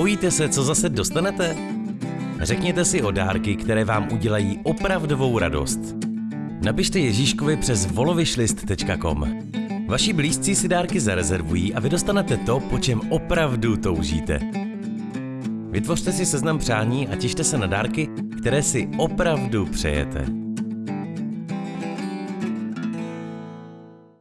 Bojíte se, co zase dostanete? Řekněte si o dárky, které vám udělají opravdovou radost. Napište Ježíškovi přes volovyšlist.com. Vaši blízcí si dárky zarezervují a vy dostanete to, po čem opravdu toužíte. Vytvořte si seznam přání a těšte se na dárky, které si opravdu přejete.